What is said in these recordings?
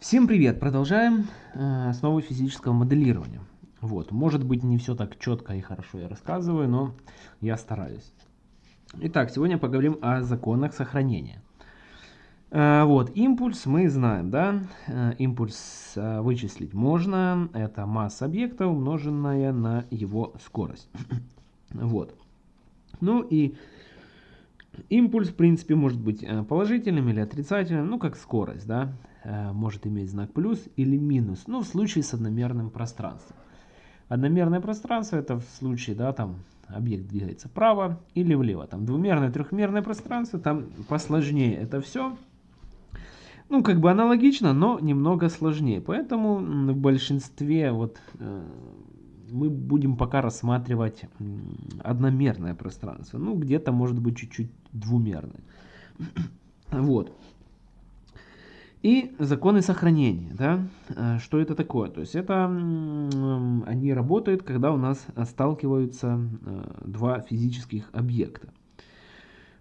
Всем привет! Продолжаем э, физического моделирования. Вот, может быть не все так четко и хорошо я рассказываю, но я стараюсь. Итак, сегодня поговорим о законах сохранения. Э, вот, импульс мы знаем, да? Э, импульс э, вычислить можно. Это масса объекта, умноженная на его скорость. вот. Ну и импульс, в принципе, может быть положительным или отрицательным, ну как скорость, да? Э, может иметь знак плюс или минус, ну в случае с одномерным пространством. Одномерное пространство это в случае, да, там объект двигается вправо или влево. Там двумерное, трехмерное пространство, там посложнее это все. Ну, как бы аналогично, но немного сложнее. Поэтому в большинстве вот э, мы будем пока рассматривать одномерное пространство. Ну, где-то может быть чуть-чуть двумерное. Вот. И законы сохранения, да, э, что это такое? То есть это они работают, когда у нас сталкиваются э, два физических объекта.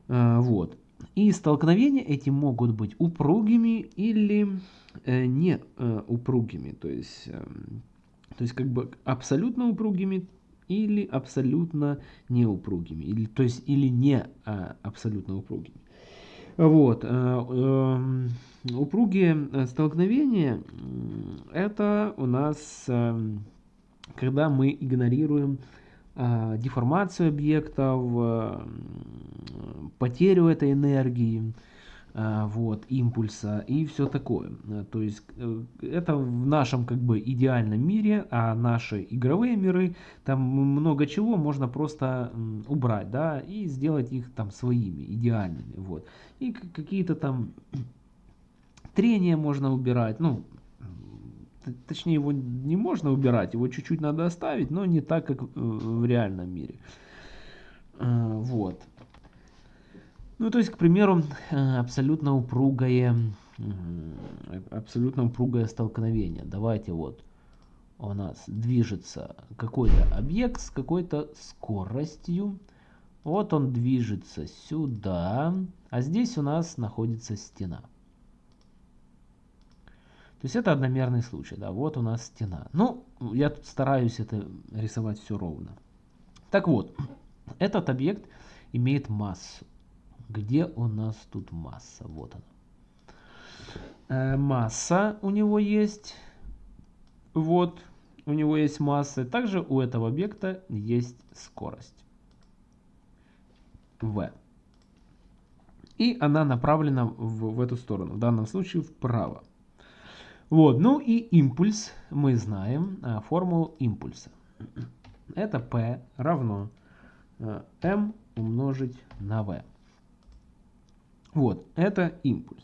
Э, вот. И столкновения эти могут быть упругими или не упругими, то есть, эм, то есть как бы абсолютно упругими или абсолютно неупругими, или, то есть или не абсолютно упругими. Вот. Упругие э, столкновения – это у нас, эм, когда мы игнорируем а, деформацию объектов, э, потерю этой энергии, вот, импульса и все такое. То есть э, это в нашем как бы идеальном мире, а наши игровые миры, там много чего можно просто убрать, да, и сделать их там своими, идеальными, вот. И какие-то там Трение можно убирать, ну, точнее его не можно убирать, его чуть-чуть надо оставить, но не так, как в реальном мире. А, вот. Ну, то есть, к примеру, абсолютно упругое, абсолютно упругое столкновение. Давайте вот у нас движется какой-то объект с какой-то скоростью. Вот он движется сюда, а здесь у нас находится стена. То есть это одномерный случай, да, вот у нас стена. Ну, я тут стараюсь это рисовать все ровно. Так вот, этот объект имеет массу. Где у нас тут масса? Вот она. Э, масса у него есть. Вот, у него есть масса. Также у этого объекта есть скорость. V. И она направлена в, в эту сторону, в данном случае вправо. Вот, ну и импульс, мы знаем а, формулу импульса. Это P равно а, M умножить на V. Вот, это импульс.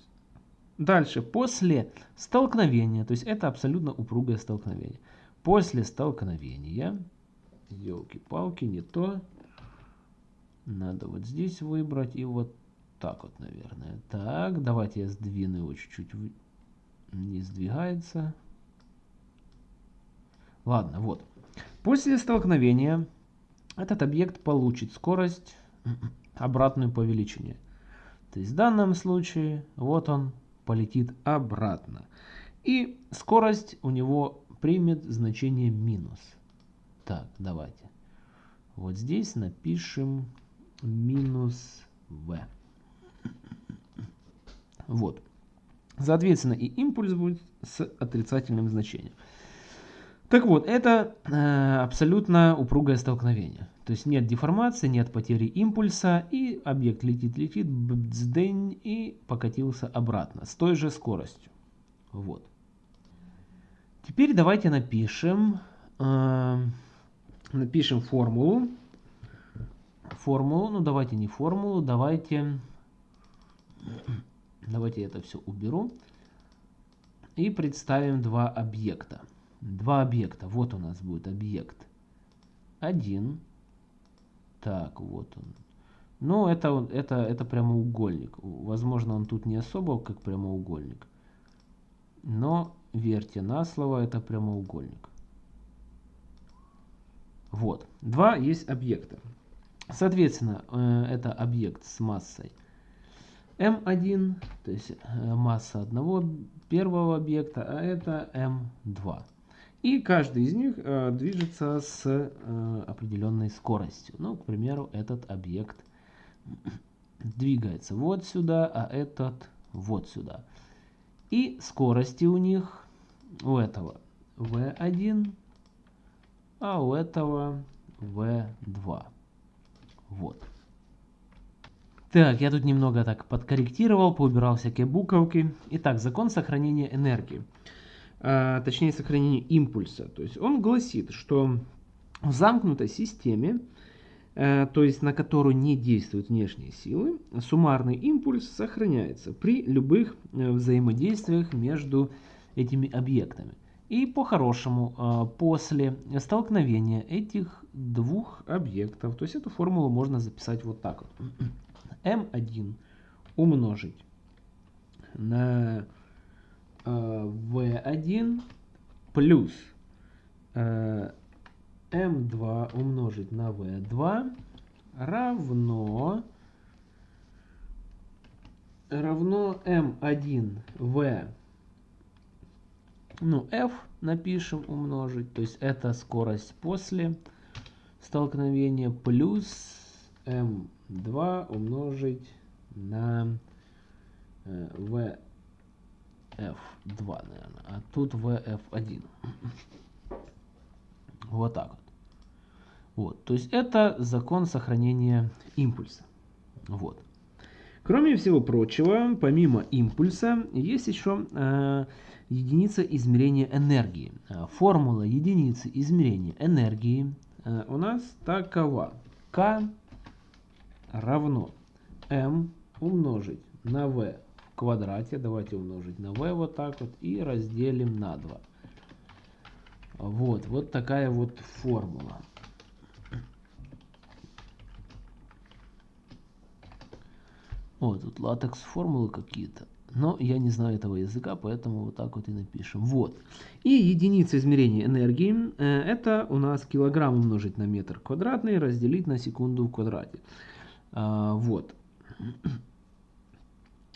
Дальше, после столкновения, то есть это абсолютно упругое столкновение. После столкновения, елки-палки, не то, надо вот здесь выбрать и вот так вот, наверное. Так, давайте я сдвину его чуть-чуть не сдвигается. Ладно, вот. После столкновения этот объект получит скорость обратную по величине. То есть в данном случае вот он полетит обратно. И скорость у него примет значение минус. Так, давайте. Вот здесь напишем минус v. Вот. Соответственно, и импульс будет с отрицательным значением. Так вот, это э, абсолютно упругое столкновение. То есть нет деформации, нет потери импульса, и объект летит-летит, бздень, и покатился обратно с той же скоростью. Вот. Теперь давайте напишем, э, напишем формулу. Формулу, ну давайте не формулу, давайте Давайте это все уберу. И представим два объекта. Два объекта. Вот у нас будет объект 1. Так, вот он. Ну, это, это, это прямоугольник. Возможно, он тут не особо как прямоугольник. Но верьте на слово, это прямоугольник. Вот. Два есть объекта. Соответственно, э, это объект с массой m1, то есть э, масса одного первого объекта, а это m2. И каждый из них э, движется с э, определенной скоростью. Ну, к примеру, этот объект двигается вот сюда, а этот вот сюда. И скорости у них, у этого v1, а у этого v2. Вот. Так, я тут немного так подкорректировал, поубирал всякие буковки. Итак, закон сохранения энергии. А, точнее, сохранения импульса. То есть он гласит, что в замкнутой системе, а, то есть на которую не действуют внешние силы, суммарный импульс сохраняется при любых а, взаимодействиях между этими объектами. И по-хорошему, а, после столкновения этих двух объектов, то есть эту формулу можно записать вот так вот m1 умножить на э, v1 плюс э, m2 умножить на v2 равно равно m1 v ну f напишем умножить. То есть это скорость после столкновения плюс m 2 умножить на э, VF2, наверное. А тут VF1. Вот так вот. Вот, то есть это закон сохранения импульса. Вот. Кроме всего прочего, помимо импульса, есть еще э, единица измерения энергии. Э, формула единицы измерения энергии э, у нас такова. K равно m умножить на v в квадрате. Давайте умножить на v вот так вот и разделим на 2. Вот, вот такая вот формула. О, тут латекс формулы какие-то. Но я не знаю этого языка, поэтому вот так вот и напишем. Вот. И единица измерения энергии, э, это у нас килограмм умножить на метр квадратный, разделить на секунду в квадрате. А, вот.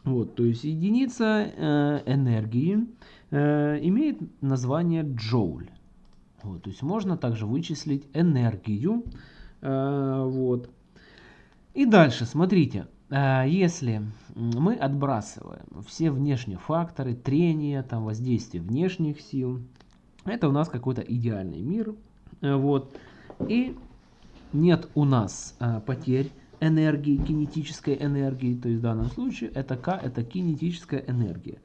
Вот, то есть единица э, энергии э, имеет название джоуль. Вот, то есть можно также вычислить энергию. Э, вот. И дальше, смотрите, если мы отбрасываем все внешние факторы, трение, там, воздействие внешних сил, это у нас какой-то идеальный мир. Вот. И нет у нас потерь энергии, кинетической энергии, то есть в данном случае это К, это кинетическая энергия.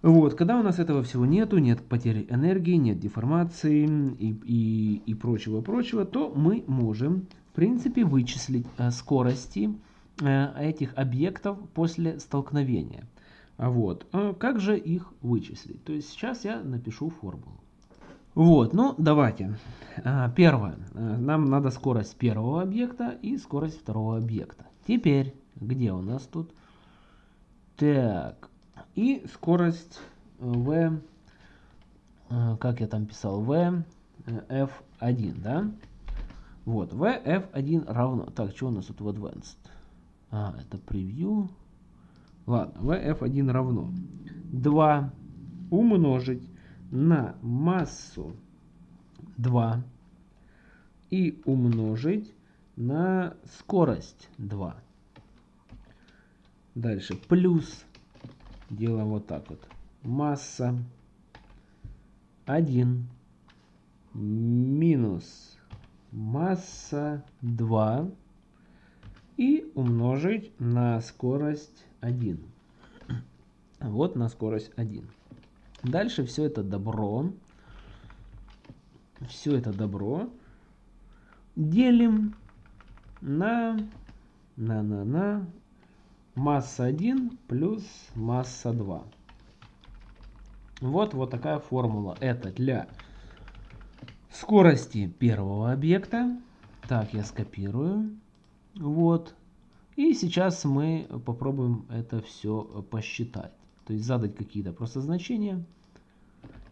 Вот, когда у нас этого всего нету, нет потери энергии, нет деформации и, и, и прочего-прочего, то мы можем, в принципе, вычислить э, скорости э, этих объектов после столкновения. Вот. А как же их вычислить? То есть сейчас я напишу формулу. Вот, ну давайте. А, первое. А, нам надо скорость первого объекта и скорость второго объекта. Теперь, где у нас тут? Так, и скорость v, а, как я там писал, v f1, да? Вот, v f1 равно, так, что у нас тут в advanced? А, это превью. Ладно, v f1 равно 2 умножить на массу 2 и умножить на скорость 2. Дальше плюс делаем вот так вот. Масса 1 минус масса 2 и умножить на скорость 1. Вот на скорость 1. Дальше все это добро, все это добро делим на, на, на, на масса 1 плюс масса 2. Вот, вот такая формула. Это для скорости первого объекта. Так, я скопирую. Вот. И сейчас мы попробуем это все посчитать. То есть задать какие-то просто значения.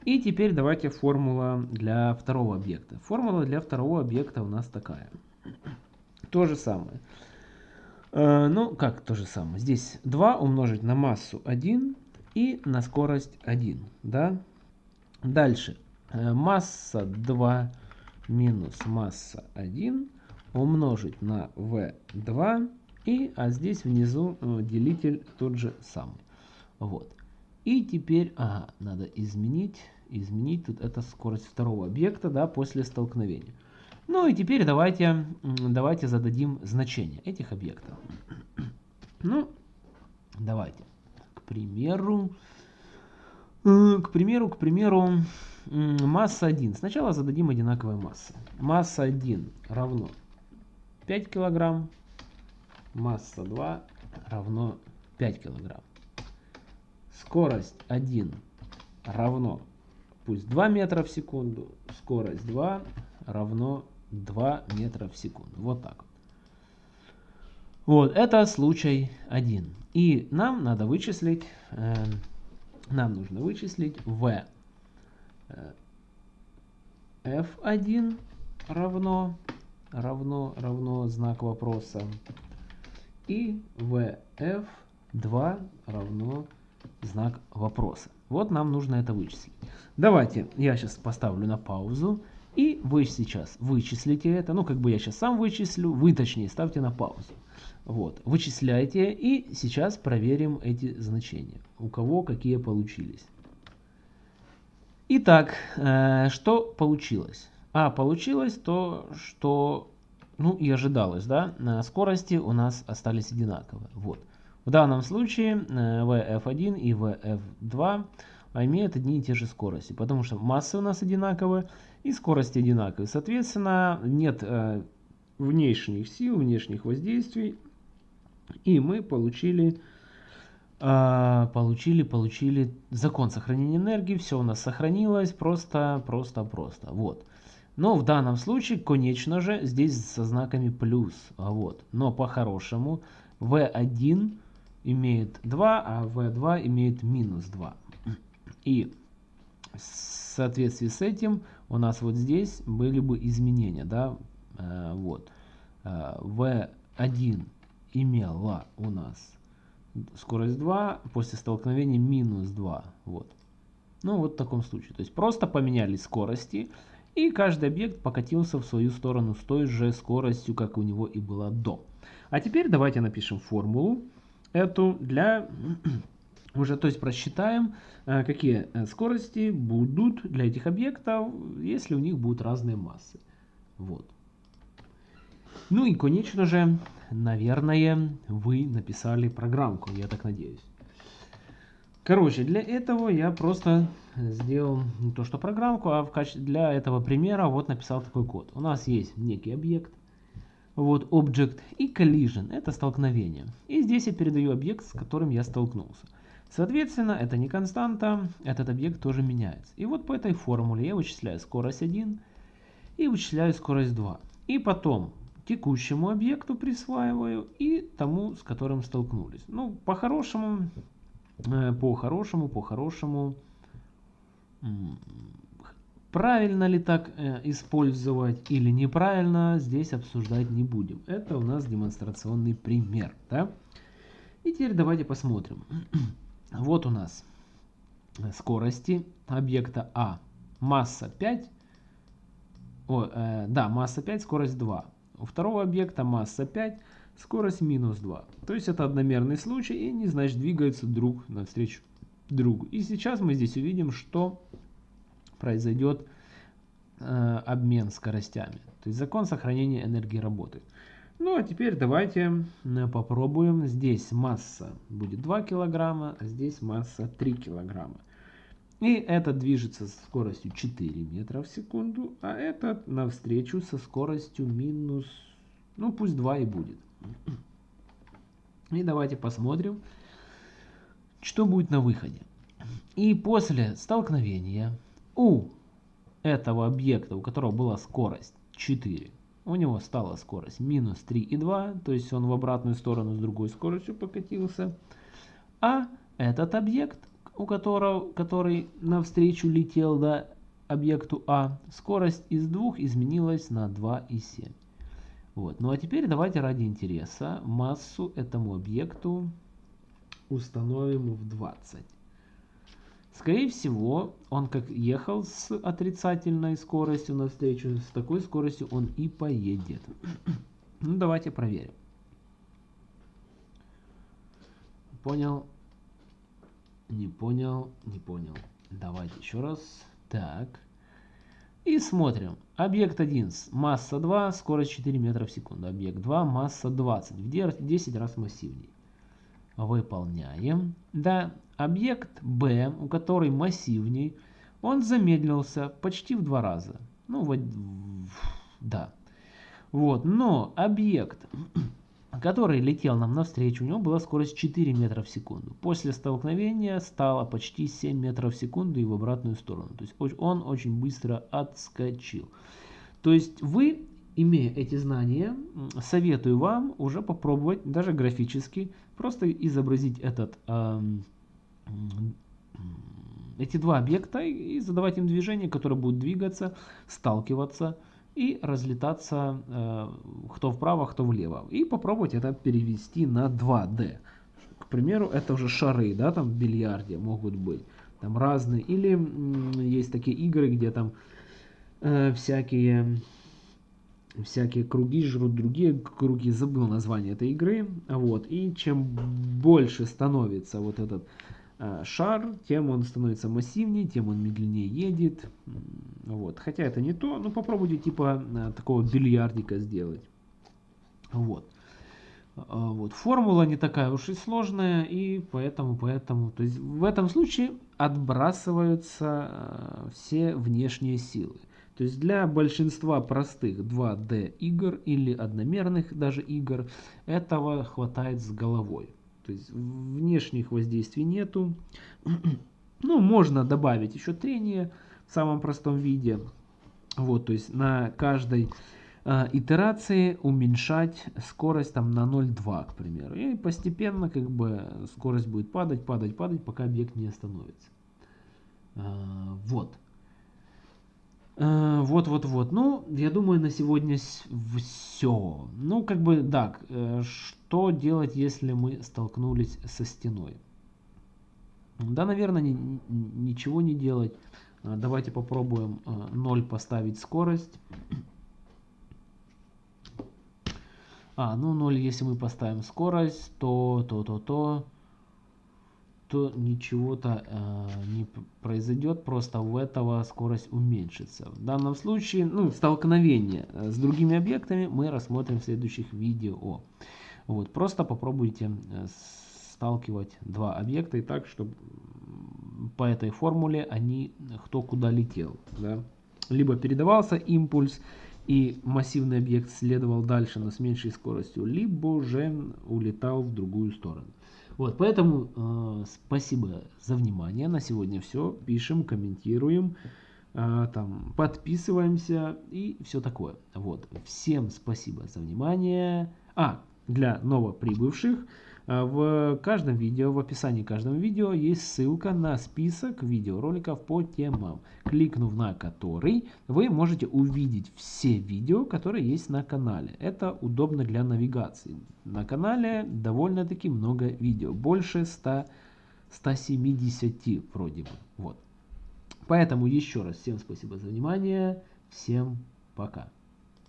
И теперь давайте формула для второго объекта. Формула для второго объекта у нас такая. То же самое. Э, ну, как то же самое. Здесь 2 умножить на массу 1 и на скорость 1. Да? Дальше. Э, масса 2 минус масса 1 умножить на v2. И, а здесь внизу э, делитель тот же самый. Вот. И теперь, ага, надо изменить, изменить тут это скорость второго объекта, да, после столкновения. Ну и теперь давайте, давайте зададим значение этих объектов. Ну, давайте. К примеру, э, к примеру, к примеру, масса 1. Сначала зададим одинаковые массы. Масса 1 равно 5 килограмм, масса 2 равно 5 килограмм. Скорость 1 равно, пусть 2 метра в секунду, скорость 2 равно 2 метра в секунду. Вот так вот. Это случай 1. И нам надо вычислить, э, нам нужно вычислить v э, f1 равно, равно, равно знак вопроса. И vf2 равно знак вопроса. Вот нам нужно это вычислить. Давайте я сейчас поставлю на паузу. И вы сейчас вычислите это, ну как бы я сейчас сам вычислю, вы точнее ставьте на паузу. Вот, вычисляйте и сейчас проверим эти значения, у кого какие получились. Итак, э, что получилось? А, получилось то, что, ну и ожидалось, да, скорости у нас остались одинаковые. Вот. В данном случае э, VF1 и VF2 имеют одни и те же скорости, потому что массы у нас одинаковые и скорости одинаковые. Соответственно, нет э, внешних сил, внешних воздействий, и мы получили, э, получили, получили закон сохранения энергии, все у нас сохранилось, просто, просто, просто, вот. Но в данном случае, конечно же, здесь со знаками плюс, вот. Но по-хорошему V1 имеет 2, а V2 имеет минус 2. И в соответствии с этим у нас вот здесь были бы изменения, да, э, вот. Э, V1 имела у нас скорость 2, после столкновения минус 2, вот. Ну, вот в таком случае. То есть просто поменялись скорости, и каждый объект покатился в свою сторону с той же скоростью, как у него и было до. А теперь давайте напишем формулу эту для уже, то есть просчитаем, э, какие э, скорости будут для этих объектов, если у них будут разные массы. Вот. Ну и, конечно же, наверное, вы написали программку, я так надеюсь. Короче, для этого я просто сделал не то что программку, а в качестве для этого примера вот написал такой код. У нас есть некий объект, вот object и collision, это столкновение. И здесь я передаю объект, с которым я столкнулся. Соответственно, это не константа, этот объект тоже меняется. И вот по этой формуле я вычисляю скорость 1 и вычисляю скорость 2. И потом текущему объекту присваиваю и тому, с которым столкнулись. Ну, по-хорошему, э, по-хорошему, по-хорошему, правильно ли так э, использовать или неправильно, здесь обсуждать не будем. Это у нас демонстрационный пример. Да? И теперь давайте посмотрим. Вот у нас скорости объекта А. Масса 5. О, э, да, масса 5, скорость 2. У второго объекта масса 5, скорость минус 2. То есть это одномерный случай и не значит двигаются друг навстречу другу. И сейчас мы здесь увидим, что произойдет э, обмен скоростями. То есть закон сохранения энергии работает. Ну а теперь давайте попробуем. Здесь масса будет 2 килограмма, а здесь масса 3 килограмма. И этот движется со скоростью 4 метра в секунду, а этот навстречу со скоростью минус, ну пусть 2 и будет. И давайте посмотрим, что будет на выходе. И после столкновения у этого объекта, у которого была скорость 4 у него стала скорость минус 3,2, то есть он в обратную сторону с другой скоростью покатился. А этот объект, у которого, который навстречу летел до объекту А, скорость из 2 изменилась на 2,7. Вот. Ну а теперь давайте ради интереса массу этому объекту установим в 20. Скорее всего, он как ехал с отрицательной скоростью навстречу, с такой скоростью он и поедет. ну давайте проверим. Понял? Не понял? Не понял. Давайте еще раз. Так. И смотрим. Объект 1, масса 2, скорость 4 метра в секунду. Объект 2, масса 20, в 10 раз массивнее. Выполняем. Да, объект B, у которой массивней, он замедлился почти в два раза. Ну, вот, да. Вот, но объект который летел нам навстречу, у него была скорость 4 метра в секунду. После столкновения стало почти 7 метров в секунду и в обратную сторону. То есть он очень быстро отскочил. То есть вы, имея эти знания, советую вам уже попробовать, даже графически, просто изобразить этот, э, эти два объекта и задавать им движение, которое будет двигаться, сталкиваться и разлетаться э, кто вправо, кто влево. И попробовать это перевести на 2D. К примеру, это уже шары, да, там в бильярде могут быть. Там разные. Или есть такие игры, где там э, всякие всякие круги жрут другие круги, забыл название этой игры, вот, и чем больше становится вот этот Э, шар, тем он становится массивнее, тем он медленнее едет. Вот. Хотя это не то, но попробуйте типа э, такого бильярдика сделать. Вот. Э, вот. Формула не такая уж и сложная, и поэтому, поэтому, то есть в этом случае отбрасываются все внешние силы. То есть для большинства простых 2D игр или одномерных даже игр этого хватает с головой. То есть внешних воздействий нету. Ну, можно добавить еще трение в самом простом виде. Вот, то есть на каждой э, итерации уменьшать скорость там на 0,2, к примеру. И постепенно как бы скорость будет падать, падать, падать, пока объект не остановится. Э, вот. Э, вот, вот, вот. Ну, я думаю, на сегодня все. Ну, как бы, да, э, что делать, если мы столкнулись со стеной? Да, наверное, ни, ничего не делать. Э, давайте попробуем 0 поставить скорость. А, ну 0, если мы поставим скорость, то, то, то, то, то ничего-то э, не произойдет, просто у этого скорость уменьшится. В данном случае, ну, столкновение э, с другими объектами мы рассмотрим в следующих видео. Вот, просто попробуйте э, сталкивать два объекта и так, чтобы по этой формуле они кто куда летел. Да? Либо передавался импульс, и массивный объект следовал дальше, но с меньшей скоростью, либо же улетал в другую сторону. Вот, поэтому э, спасибо за внимание. На сегодня все. Пишем, комментируем, э, там, подписываемся и все такое. Вот, всем спасибо за внимание. А, для новоприбывших в каждом видео, в описании каждого видео есть ссылка на список видеороликов по темам, кликнув на который вы можете увидеть все видео, которые есть на канале. Это удобно для навигации. На канале довольно-таки много видео, больше 100, 170 вроде бы. Вот. Поэтому еще раз всем спасибо за внимание, всем пока.